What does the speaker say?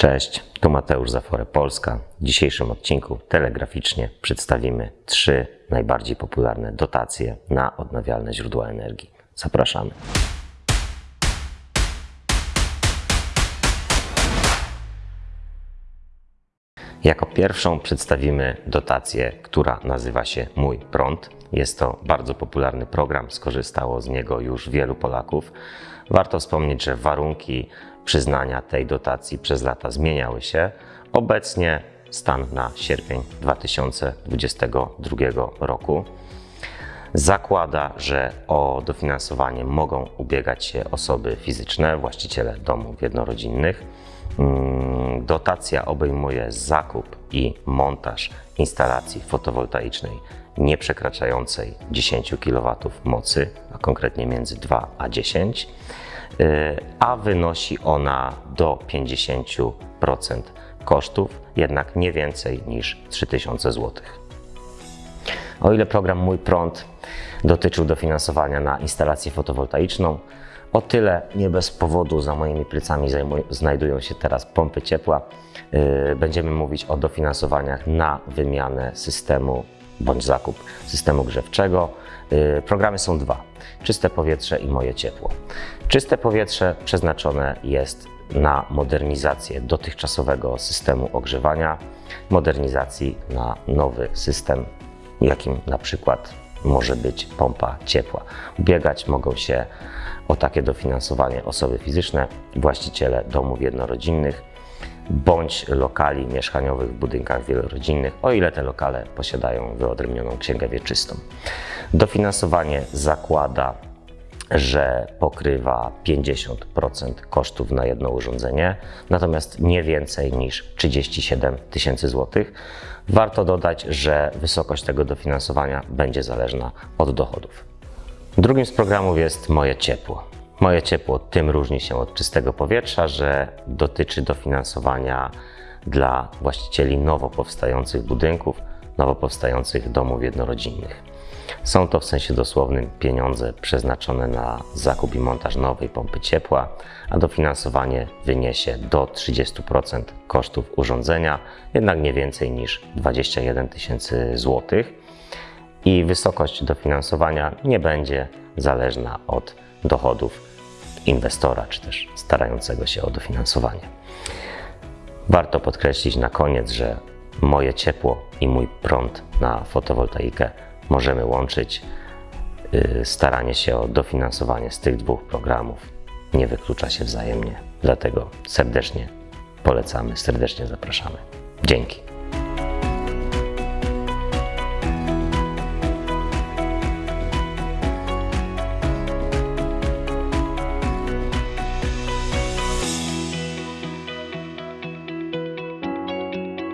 Cześć, tu Mateusz Zafore Polska. W dzisiejszym odcinku telegraficznie przedstawimy trzy najbardziej popularne dotacje na odnawialne źródła energii. Zapraszamy. Jako pierwszą przedstawimy dotację, która nazywa się Mój Prąd. Jest to bardzo popularny program, skorzystało z niego już wielu Polaków. Warto wspomnieć, że warunki przyznania tej dotacji przez lata zmieniały się. Obecnie stan na sierpień 2022 roku zakłada, że o dofinansowanie mogą ubiegać się osoby fizyczne, właściciele domów jednorodzinnych. Mm, dotacja obejmuje zakup i montaż instalacji fotowoltaicznej nie przekraczającej 10 kW mocy, a konkretnie między 2 a 10 Y, a wynosi ona do 50% kosztów, jednak nie więcej niż 3000 zł. O ile program Mój Prąd dotyczył dofinansowania na instalację fotowoltaiczną, o tyle nie bez powodu za moimi plecami znajdują się teraz pompy ciepła. Y, będziemy mówić o dofinansowaniach na wymianę systemu bądź zakup systemu grzewczego. Y, programy są dwa: czyste powietrze i moje ciepło. Czyste powietrze przeznaczone jest na modernizację dotychczasowego systemu ogrzewania, modernizacji na nowy system, jakim na przykład może być pompa ciepła. Ubiegać mogą się o takie dofinansowanie osoby fizyczne, właściciele domów jednorodzinnych, bądź lokali mieszkaniowych w budynkach wielorodzinnych, o ile te lokale posiadają wyodrębnioną księgę wieczystą. Dofinansowanie zakłada, że pokrywa 50% kosztów na jedno urządzenie, natomiast nie więcej niż 37 tysięcy złotych. Warto dodać, że wysokość tego dofinansowania będzie zależna od dochodów. Drugim z programów jest Moje Ciepło. Moje ciepło tym różni się od czystego powietrza, że dotyczy dofinansowania dla właścicieli nowo powstających budynków, nowo powstających domów jednorodzinnych. Są to w sensie dosłownym pieniądze przeznaczone na zakup i montaż nowej pompy ciepła, a dofinansowanie wyniesie do 30% kosztów urządzenia, jednak nie więcej niż 21 tysięcy złotych. I wysokość dofinansowania nie będzie zależna od dochodów inwestora, czy też starającego się o dofinansowanie. Warto podkreślić na koniec, że moje ciepło i mój prąd na fotowoltaikę możemy łączyć. Y, staranie się o dofinansowanie z tych dwóch programów nie wyklucza się wzajemnie. Dlatego serdecznie polecamy, serdecznie zapraszamy. Dzięki.